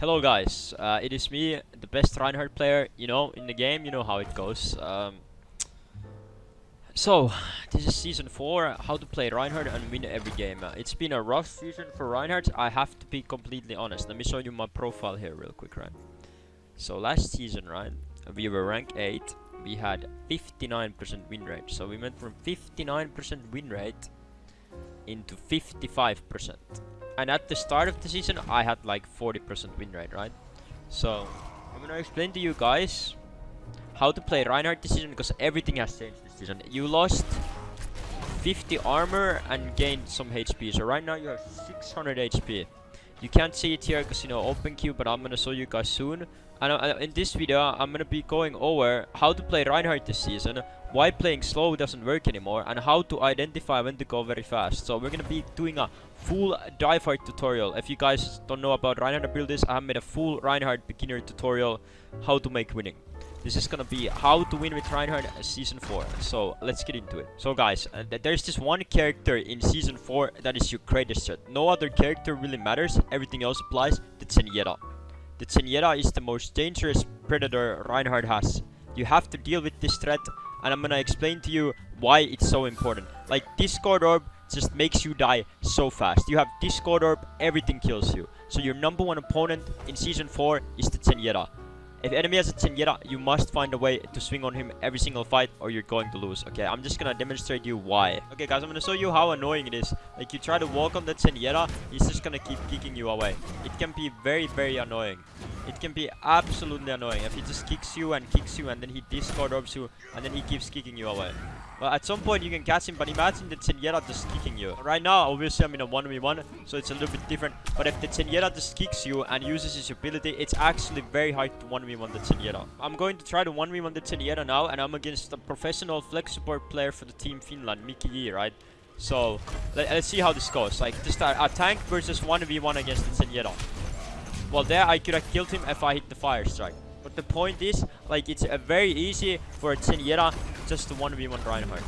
Hello guys, uh, it is me, the best Reinhardt player, you know, in the game, you know how it goes. Um, so, this is season 4, how to play Reinhardt and win every game. Uh, it's been a rough season for Reinhardt, I have to be completely honest. Let me show you my profile here real quick, right? So last season, right, we were rank 8, we had 59% win rate. So we went from 59% win rate into 55% and at the start of the season I had like 40% win rate, right? So I'm gonna explain to you guys how to play Reinhardt this season because everything has changed this season. You lost 50 armor and gained some HP. So right now you have 600 HP. You can't see it here because you know open queue, but I'm gonna show you guys soon. And uh, in this video, I'm gonna be going over how to play Reinhardt this season, why playing slow doesn't work anymore, and how to identify when to go very fast. So we're gonna be doing a full dive tutorial. If you guys don't know about Reinhardt builders, I have made a full Reinhardt beginner tutorial, how to make winning. This is gonna be how to win with Reinhardt season 4. So let's get into it. So guys, uh, th there's this one character in season 4 that is your greatest threat. No other character really matters, everything else applies. The Zenyatta. The Zenyatta is the most dangerous predator Reinhardt has. You have to deal with this threat and I'm gonna explain to you why it's so important. Like this Discord Orb just makes you die so fast. You have Discord Orb, everything kills you. So your number one opponent in Season 4 is the Zenyatta. If enemy has a Zenyatta, you must find a way to swing on him every single fight or you're going to lose. Okay, I'm just gonna demonstrate you why. Okay guys, I'm gonna show you how annoying it is. Like you try to walk on the Zenyatta, he's just gonna keep kicking you away. It can be very, very annoying. It can be absolutely annoying if he just kicks you and kicks you and then he discord orbs you and then he keeps kicking you away. Well, at some point you can catch him, but imagine the Zenyatta just kicking you. Right now, obviously I'm in a 1v1, so it's a little bit different. But if the Zenyatta just kicks you and uses his ability, it's actually very hard to 1v1 the Zenyatta. I'm going to try to 1v1 the Zenyatta now, and I'm against a professional flex support player for the team Finland, Miki Yi, right? So, let, us see how this goes. Like, just a, a tank versus 1v1 against the Zenyatta. Well, there I could have killed him if I hit the fire strike. But the point is, like, it's uh, very easy for a Zenyatta just to 1v1 Reinhardt.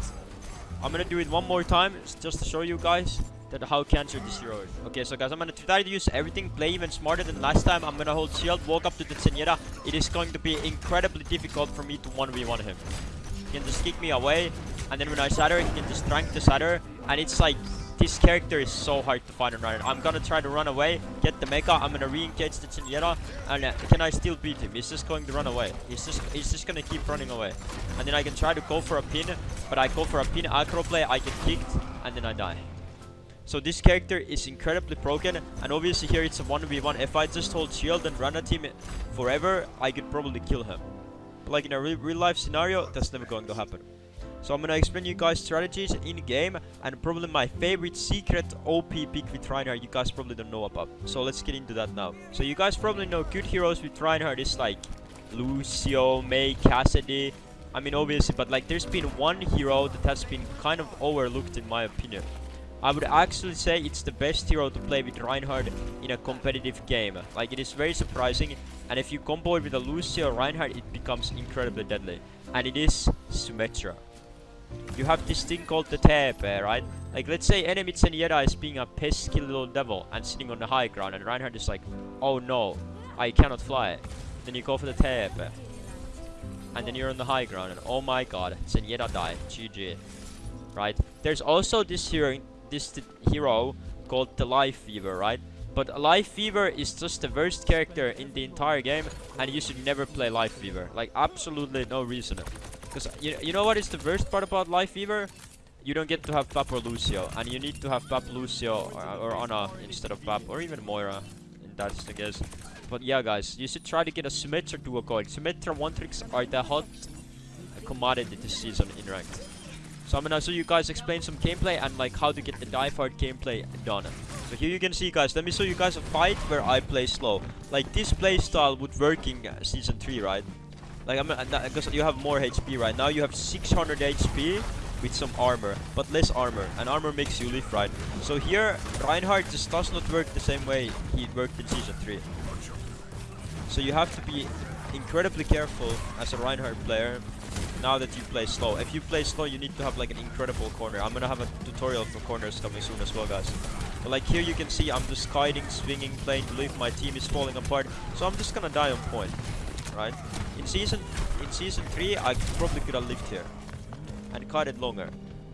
I'm gonna do it one more time, just to show you guys that how cancer hero. Okay, so guys, I'm gonna try to use everything, play even smarter than last time. I'm gonna hold shield, walk up to the Zenyatta. It is going to be incredibly difficult for me to 1v1 him. He can just kick me away, and then when I shatter, he can just drink the shatter, and it's like this character is so hard to find and run. I'm gonna try to run away, get the mecha. I'm gonna re-engage the Zenyatta, and uh, can I still beat him? He's just going to run away. He's just he's just gonna keep running away, and then I can try to go for a pin, but I go for a pin aggro play. I get kicked, and then I die. So this character is incredibly broken, and obviously here it's a 1v1. If I just hold shield and run at him forever, I could probably kill him. But like in a real, real life scenario, that's never going to happen. So I'm gonna explain you guys strategies in game and probably my favorite secret OP pick with Reinhardt you guys probably don't know about. So let's get into that now. So you guys probably know good heroes with Reinhardt is like Lucio, Mei, Cassidy. I mean obviously but like there's been one hero that has been kind of overlooked in my opinion. I would actually say it's the best hero to play with Reinhardt in a competitive game. Like it is very surprising and if you combo it with a Lucio Reinhardt it becomes incredibly deadly. And it is Symmetra you have this thing called the TP, right? Like, let's say enemy Zenyatta is being a pesky little devil and sitting on the high ground, and Reinhardt is like, oh no, I cannot fly. Then you go for the TP. And then you're on the high ground, and oh my god, Zenyatta died. GG. Right? There's also this hero, this hero called the Lifeweaver, right? But Lifeweaver is just the worst character in the entire game, and you should never play Lifeweaver. Like, absolutely no reason. Because you, you know what is the worst part about Lifeweaver? You don't get to have Bap or Lucio, and you need to have Bap, Lucio, or, Ana instead of Bap, or even Moira, that's the case. But yeah, guys, you should try to get a Symmetra duo going. Symmetra one tricks are the hot commodity this season in ranked. So I'm gonna show you guys explain some gameplay and like how to get the dive hard gameplay done. So here you can see guys, let me show you guys a fight where I play slow. Like this playstyle would work in uh, season 3, right? Like, I'm uh, because you have more HP right now. You have 600 HP with some armor, but less armor, and armor makes you live right. So here, Reinhardt just does not work the same way he worked in Season 3. So you have to be incredibly careful as a Reinhardt player now that you play slow. If you play slow, you need to have like an incredible corner. I'm gonna have a tutorial for corners coming soon as well, guys. But like here you can see I'm just kiting, swinging, playing to live. My team is falling apart. So I'm just gonna die on point, right? In season in season three, I probably could have lived here and cut it longer.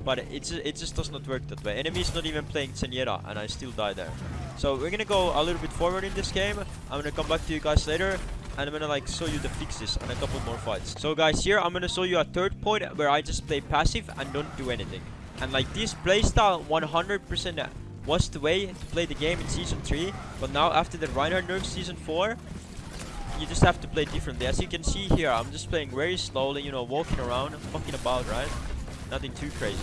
But it's it just does not work that way. Enemy's not even playing Zenyatta, and I still die there. So we're gonna go a little bit forward in this game. I'm gonna come back to you guys later and I'm gonna like show you the fixes and a couple more fights. So guys, here I'm gonna show you a third point where I just play passive and don't do anything. And like this playstyle 100% was the way to play the game in Season 3. But now after the Reinhardt nerf Season 4, you just have to play differently. As you can see here, I'm just playing very slowly, you know, walking around, fucking about, right? Nothing too crazy.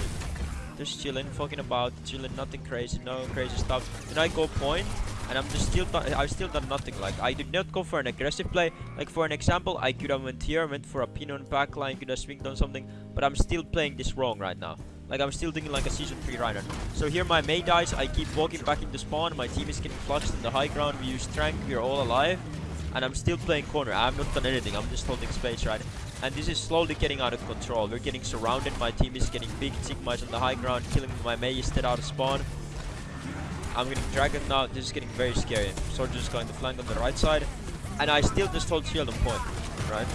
Just chilling, fucking about, chilling, nothing crazy, no crazy stuff. Then I go point, and I'm just still I've still done nothing. Like I did not go for an aggressive play. Like for an example, I could have went here, went for a pin on backline, could have swinged on something, but I'm still playing this wrong right now. Like I'm still thinking like a season 3 rider. So here my Mei dies, I keep walking back into spawn, my team is getting flushed in the high ground, we use strength, we are all alive. And I'm still playing corner, I have not done anything, I'm just holding space, right? And this is slowly getting out of control. We're getting surrounded, my team is getting big, Sigma is on the high ground, killing my Mei is dead out of spawn. I'm getting Dragon now. This is getting very scary. Soldier is going to flank on the right side. And I still just hold shield on point. Right?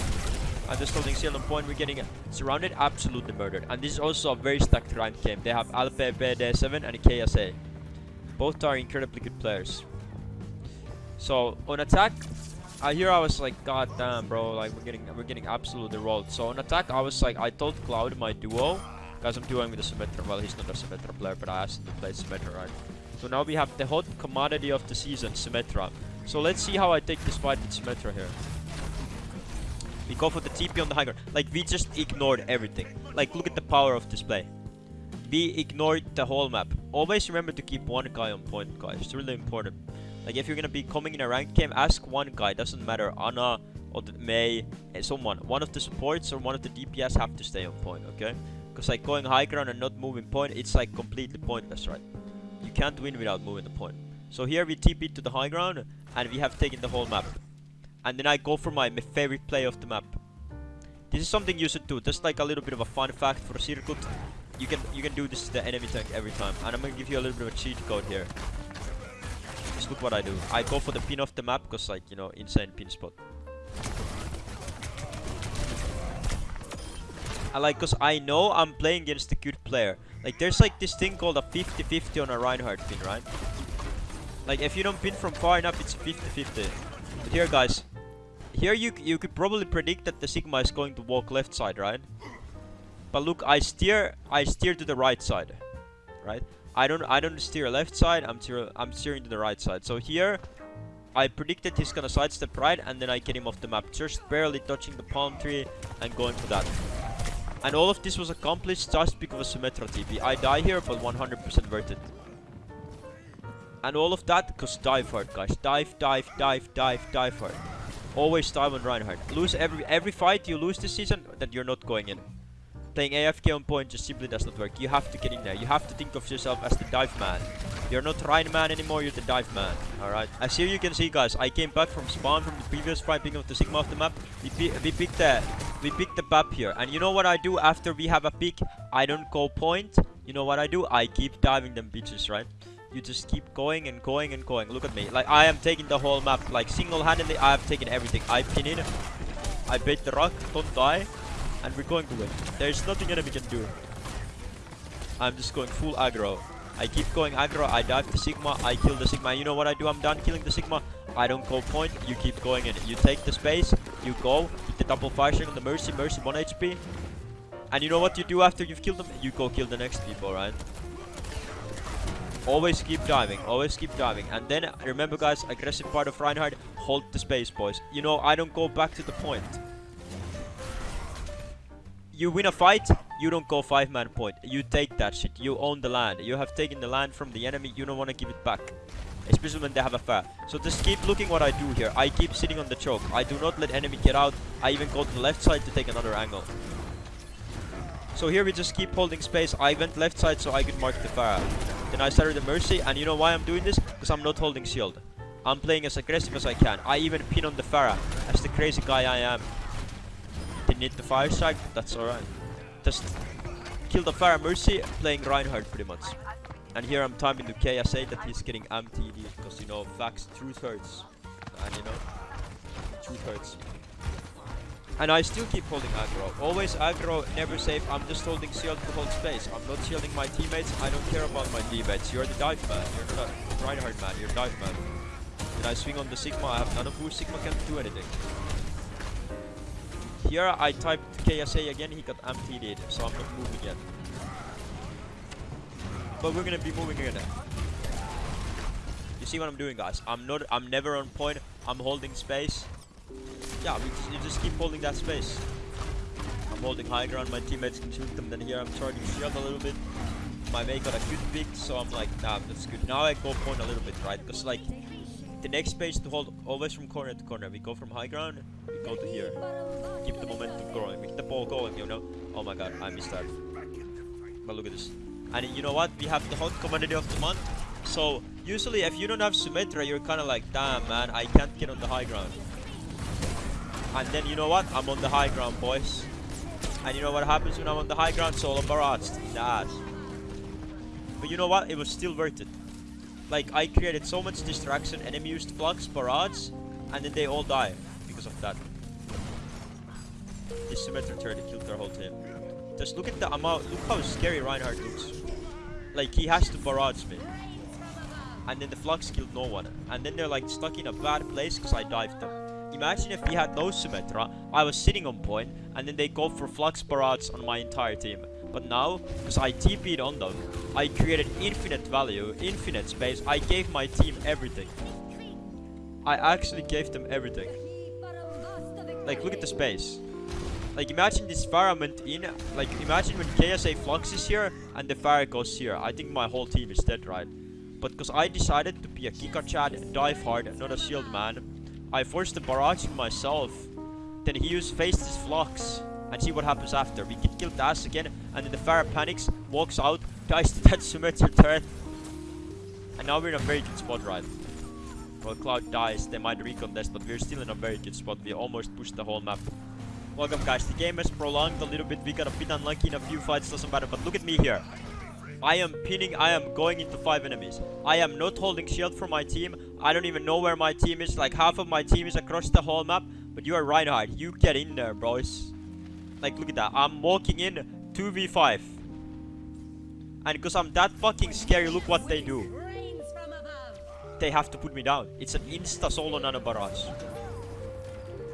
I'm just holding shield on point. We're getting surrounded, absolutely murdered. And this is also a very stacked ranked game. They have LPBD7 and KSA. Both are incredibly good players. So on attack, I hear I was like, God damn, bro, like we're getting we're getting absolutely rolled. So on attack, I was like, I told Cloud my duo, because I'm doing with the Symmetra. Well, he's not a Symmetra player, but I asked him to play Symmetra, right? So now we have the hot commodity of the season, Symmetra. So let's see how I take this fight with Symmetra here. We go for the TP on the high ground. Like, we just ignored everything. Like, look at the power of this play. We ignored the whole map. Always remember to keep one guy on point, guys. It's really important. Like, if you're gonna be coming in a ranked game, ask one guy. Doesn't matter, Ana or Mei, eh, someone. One of the supports or one of the DPS have to stay on point, okay? Because, like, going high ground and not moving point, it's, like, completely pointless, right? You can't win without moving the point. So here we TP to the high ground and we have taken the whole map. And then I go for my, my favorite play of the map. This is something you should do. Just like a little bit of a fun fact for Circuit. You can you can do this to the enemy tank every time. And I'm gonna give you a little bit of a cheat code here. Look what I do. I go for the pin off the map because like, you know, insane pin spot. I like, because I know I'm playing against a good player. Like, there's like this thing called a 50-50 on a Reinhardt pin, right? Like, if you don't pin from far enough, it's 50-50. But here, guys, here you you could probably predict that the Sigma is going to walk left side, right? But look, I steer I steer to the right side, right? I don't I don't steer left side. I'm steer I'm steering to the right side. So here, I predicted he's gonna sidestep right, and then I get him off the map, just barely touching the palm tree and going for that. And all of this was accomplished just because of a Symmetra TP. I die here, but 100% worth it. And all of that because dive hard, guys. Dive, dive, dive, dive, dive hard. Always dive on Reinhardt. Lose every every fight you lose this season, that you're not going in. Playing AFK on point just simply does not work. You have to get in there. You have to think of yourself as the dive man. You're not Ryan man anymore, you're the dive man. Alright. As here you can see guys, I came back from spawn from the previous fight picking of the Sigma of the map. We, we picked the we picked the map here. And you know what I do after we have a pick? I don't go point. You know what I do? I keep diving them bitches, right? You just keep going and going and going. Look at me. Like I am taking the whole map. Like single-handedly I have taken everything. I pin in. I bait the rock, don't die and we're going to win. There's nothing enemy can do. I'm just going full aggro. I keep going aggro, I dive the Sigma, I kill the Sigma. You know what I do? I'm done killing the Sigma. I don't go point, you keep going in. You take the space, you go, with the double fire on the Mercy, Mercy 1 HP. And you know what you do after you've killed them? You go kill the next people, right? Always keep diving, always keep diving. And then, remember guys, aggressive part of Reinhardt, hold the space, boys. You know, I don't go back to the point you win a fight, you don't go five man point. You take that shit. You own the land. You have taken the land from the enemy. You don't want to give it back. Especially when they have a Pharah. So just keep looking what I do here. I keep sitting on the choke. I do not let enemy get out. I even go to the left side to take another angle. So here we just keep holding space. I went left side so I could mark the Pharah. Then I started the Mercy. And you know why I'm doing this? Because I'm not holding shield. I'm playing as aggressive as I can. I even pin on the Pharah. As the crazy guy I am need the fire strike, that's alright. Just kill the Pharmercy, playing Reinhardt pretty much. And here I'm timing to KSA that he's getting MTD because you know facts, truth hurts, and you know truth hurts. And I still keep holding aggro. Always aggro, never safe. I'm just holding shield to hold space. I'm not shielding my teammates. I don't care about my teammates. You're the dive man. You're a Reinhardt man. You're dive man. Then I swing on the Sigma. I have none of boost. Sigma can't do anything. Here I typed KSA again. He got MTD'd, so I'm not moving yet. But we're gonna be moving again. You see what I'm doing, guys? I'm not. I'm never on point. I'm holding space. Yeah, we just, you just keep holding that space. I'm holding high ground. My teammates can shoot them. Then here I'm charging shield a little bit. My mate got a good pick, so I'm like, nah, that's good. Now I go point a little bit, right? Because like the next space to hold always from corner to corner. We go from high ground. We go to here. Keep the momentum going. Keep the ball going. You know. Oh my god, I missed that. But look at this. And you know what? We have the hot commodity of the month. So usually if you don't have Symmetra, you're kind of like, damn man, I can't get on the high ground. And then you know what? I'm on the high ground, boys. And you know what happens when I'm on the high ground? Solo barrage. That. But you know what? It was still worth it. Like, I created so much distraction. Enemy used flux, barrage, and then they all die because of that. This Symmetra turret killed their whole team. Just look at the amount. Look how scary Reinhardt looks. Like, he has to barrage me. And then the flux killed no one. And then they're like stuck in a bad place because I dived them. Imagine if we had no Symmetra, I was sitting on point, and then they go for Flux Barrage on my entire team. But now, because I TP'd on them, I created infinite value, infinite space, I gave my team everything. I actually gave them everything. Like, look at the space. Like, imagine this Pharah went in, like, imagine when KSA Flux is here, and the Pharah goes here. I think my whole team is dead, right? But because I decided to be a Kika Chad, dive hard, not a shield man, I forced the barrage myself. Then he used faced his flux. And see what happens after. We get killed ass again. And then the Pharah panics, walks out, dies to that Symmetra turret. And now we're in a very good spot, right? Well, Cloud dies, they might recontest, but we're still in a very good spot. We almost pushed the whole map. Welcome guys, the game has prolonged a little bit. We got a bit unlucky in a few fights, doesn't matter. But look at me here. I am pinning, I am going into 5 enemies. I am not holding shield for my team. I don't even know where my team is. Like half of my team is across the whole map. But you are Reinhardt. You get in there, boys. Like look at that. I'm walking in 2v5. And because I'm that fucking scary, look what they do. They have to put me down. It's an insta solo nano barrage.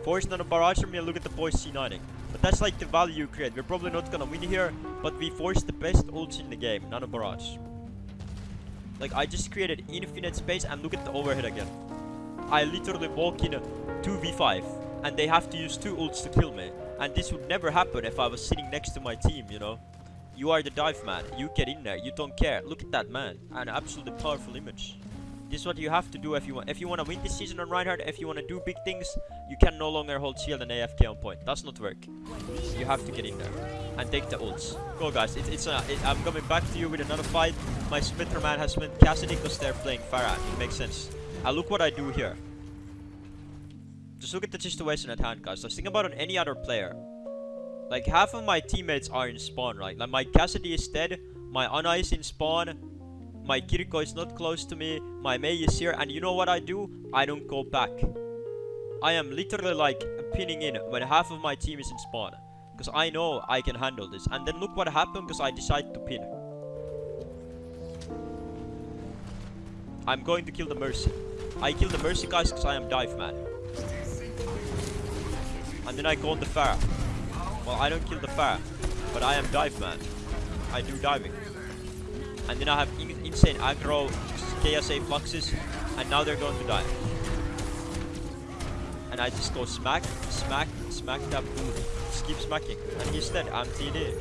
Force nano barrage from me look at the boys C9ing. But that's like the value you create. We're probably not gonna win here, but we forced the best ults in the game, Nano Barrage. Like, I just created infinite space and look at the overhead again. I literally walk in 2v5 and they have to use two ults to kill me. And this would never happen if I was sitting next to my team, you know. You are the dive man. You get in there. You don't care. Look at that man. An absolutely powerful image. This is what you have to do if you want. If you want to win this season on Reinhardt, if you want to do big things, you can no longer hold shield and AFK on point. That's not work. You have to get in there and take the ults. Go guys, it, it's a, it, I'm coming back to you with another fight. My Symmetra man has spent Cassidy because they're playing Pharah. It makes sense. And look what I do here. Just look at the situation at hand, guys. Just think about on any other player. Like half of my teammates are in spawn, right? Like my Cassidy is dead, my Ana is in spawn, my Kiriko is not close to me. My Mei is here. And you know what I do? I don't go back. I am literally like pinning in when half of my team is in spawn. Because I know I can handle this. And then look what happened because I decided to pin. I'm going to kill the Mercy. I kill the Mercy guys because I am dive man. And then I go on the Pharah. Well, I don't kill the Pharah. But I am dive man. I do diving. And then I have in insane aggro, KSA fluxes, and now they're going to die. And I just go smack, smack, smack that boot. Just keep smacking. And he's dead. I'm TD.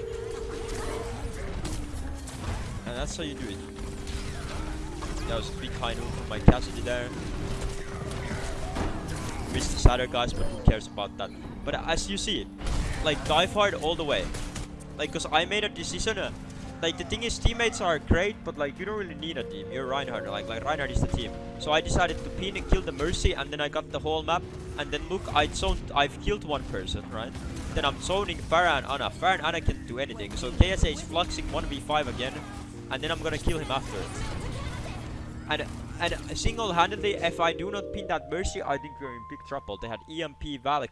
And that's how you do it. That was a big high from my Cassidy there. Missed the shatter guys, but who cares about that. But as you see, like dive hard all the way. Like, cause I made a decision uh, like the thing is teammates are great but like you don't really need a team you're Reinhardt like like Reinhardt is the team so I decided to pin and kill the Mercy and then I got the whole map and then look I zoned I've killed one person right then I'm zoning Pharah and Ana Pharah and Ana can't do anything so KSA is fluxing 1v5 again and then I'm gonna kill him after. And and single-handedly, if I do not pin that Mercy, I think we're in big trouble. They had EMP Valk.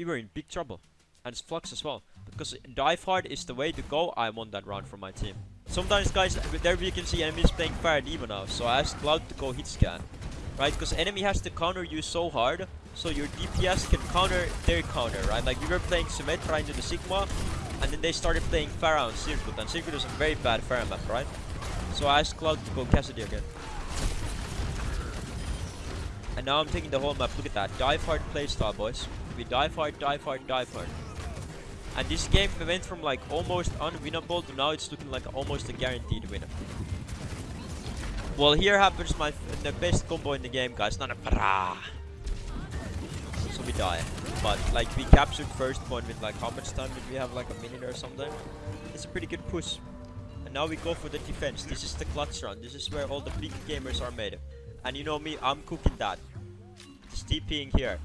We were in big trouble. And it's Flux as well. Because dive hard is the way to go, I won that round for my team. Sometimes guys, there you can see enemies playing Fire Demon now, so I asked Cloud to go hit scan. Right, because enemy has to counter you so hard, so your DPS can counter their counter, right? Like we were playing Symmetra into the Sigma, and then they started playing Pharah on Circuit, and Circuit is a very bad Pharah map, right? So I asked Cloud to go Cassidy again. And now I'm taking the whole map, look at that. Dive hard playstyle, boys. We dive hard, dive hard, dive hard. And this game went from like almost unwinnable to now it's looking like almost a guaranteed winner. Well, here happens my the best combo in the game, guys. Not a brah. So we die. But like we captured first point with like how much time did we have? Like a minute or something. It's a pretty good push. And now we go for the defense. This is the clutch run. This is where all the big gamers are made. And you know me, I'm cooking that. Just TPing here.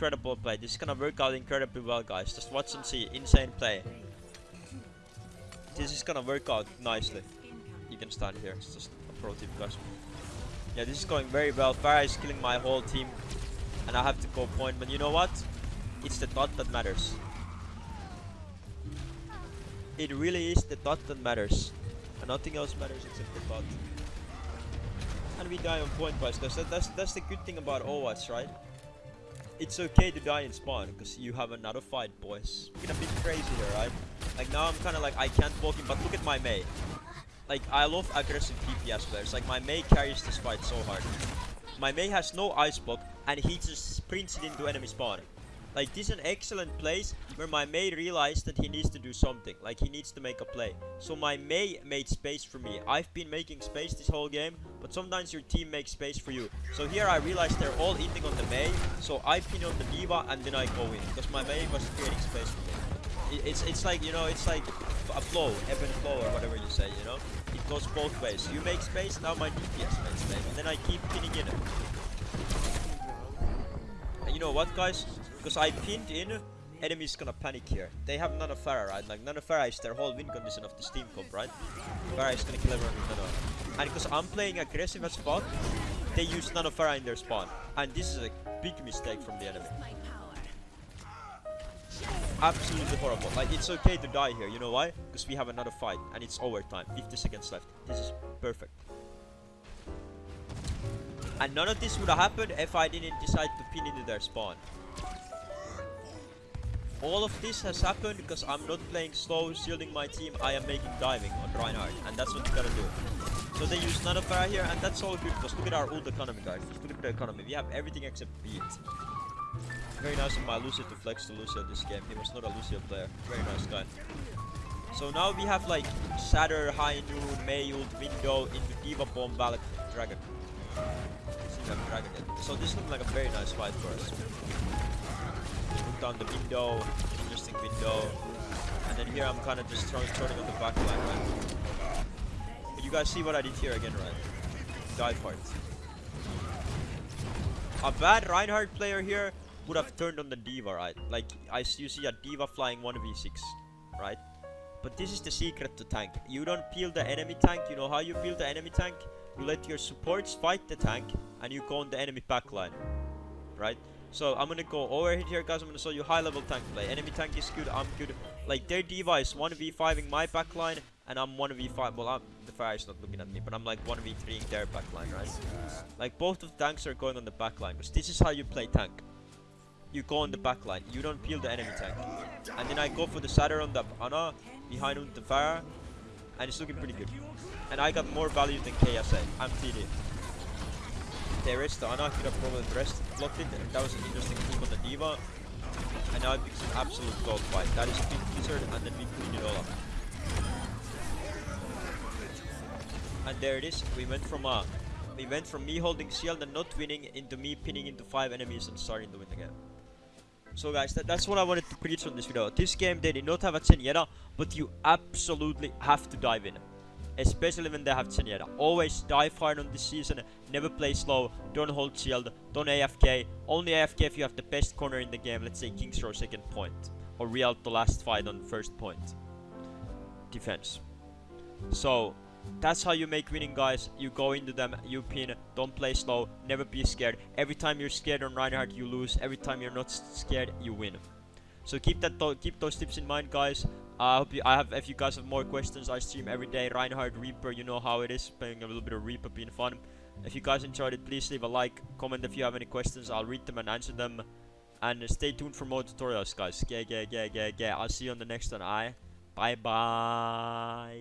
Incredible play. This is gonna work out incredibly well, guys. Just watch and see. Insane play. This is gonna work out nicely. You can stand here. It's just a pro tip, guys. Yeah, this is going very well. Pharah is killing my whole team. And I have to go point. But you know what? It's the thought that matters. It really is the thought that matters. And nothing else matters except the thought. And we die on point, guys. That's, that's, that's the good thing about Overwatch, right? It's okay to die in spawn because you have another fight, boys. We're gonna be crazy here, right? Like now I'm kind of like I can't walk in, but look at my Mei. Like I love aggressive DPS players. Like my Mei carries this fight so hard. My Mei has no ice block and he just sprints it into enemy spawn. Like this is an excellent place where my Mei realized that he needs to do something. Like he needs to make a play. So my Mei made space for me. I've been making space this whole game, but sometimes your team makes space for you. So here I realized they're all eating on the Mei. So I pin on the D.Va and then I go in. Because my Mei was creating space for me. it's, it's like, you know, it's like a flow, ebb and flow or whatever you say, you know. It goes both ways. You make space, now my DPS makes space. And then I keep pinning in. And you know what, guys? Because I pinned in, enemies gonna panic here. They have Nano Pharah, right? Like Nano Pharah is their whole win condition of the Steam comp, right? Pharah is gonna kill everyone with Nano. And because I'm playing aggressive as fuck, they use Nano Pharah in their spawn. And this is a big mistake from the enemy. Absolutely horrible. Like, it's okay to die here. You know why? Because we have another fight. And it's overtime. 50 seconds left. This is perfect. And none of this would have happened if I didn't decide to pin into their spawn. All of this has happened because I'm not playing slow, shielding my team, I am making diving on Reinhardt, and that's what you gotta do. So they use Pharah here, and that's all good, because look at our ult economy, guys. Just look at the economy. We have everything except beat. Very nice of my Lucio to flex to Lucio this game. He was not a Lucio player. Very nice guy. So now we have like Shatter, High Noon, Mei ult, Window, into D.Va Bomb, Valk, Dragon. Dragon So this looks like a very nice fight for us down the window, interesting window. And then here I'm kind of just throwing, turning on the back line, right? But you guys see what I did here again, right? Dive hard. A bad Reinhardt player here would have turned on the D.Va, right? Like, I, you see a D.Va flying 1v6, right? But this is the secret to tank. You don't peel the enemy tank. You know how you peel the enemy tank? You let your supports fight the tank, and you go on the enemy backline, right? So I'm gonna go over here guys, I'm gonna show you high level tank play. Enemy tank is good, I'm good. Like their device 1v5ing my backline and I'm 1v5 well I'm the Pharah is not looking at me, but I'm like 1v3ing their backline, right? Like both of tanks are going on the backline, because this is how you play tank. You go on the backline, you don't peel the enemy tank. And then I go for the Shatter on the Ana uh, behind on the Pharah and it's looking pretty good. And I got more value than KSA. I'm TD there is the Ana could have probably rest blocked it. That was an interesting move on the D.Va. And now it becomes an absolute gold fight. That is big blizzard and then we clean it all. And there it is. We went from uh we went from me holding shield and not winning into me pinning into five enemies and starting to win the game. So guys, that, that's what I wanted to preach on this video. This game, they did not have a Zenyatta, but you absolutely have to dive in especially when they have Zenyatta. Always dive hard on this season, never play slow, don't hold shield, don't AFK, only AFK if you have the best corner in the game, let's say King's Row second point, or Rialto last fight on first point. Defense. So that's how you make winning guys. You go into them, you pin, don't play slow, never be scared. Every time you're scared on Reinhardt, you lose. Every time you're not scared, you win. So keep that tho- keep those tips in mind, guys. I hope you, I have if you guys have more questions, I stream every day. Reinhardt Reaper, you know how it is, playing a little bit of Reaper, being fun. If you guys enjoyed it, please leave a like, comment if you have any questions. I'll read them and answer them. And stay tuned for more tutorials, guys. Yeah, yeah, yeah, yeah, yeah. I'll see you on the next one. I. Bye bye.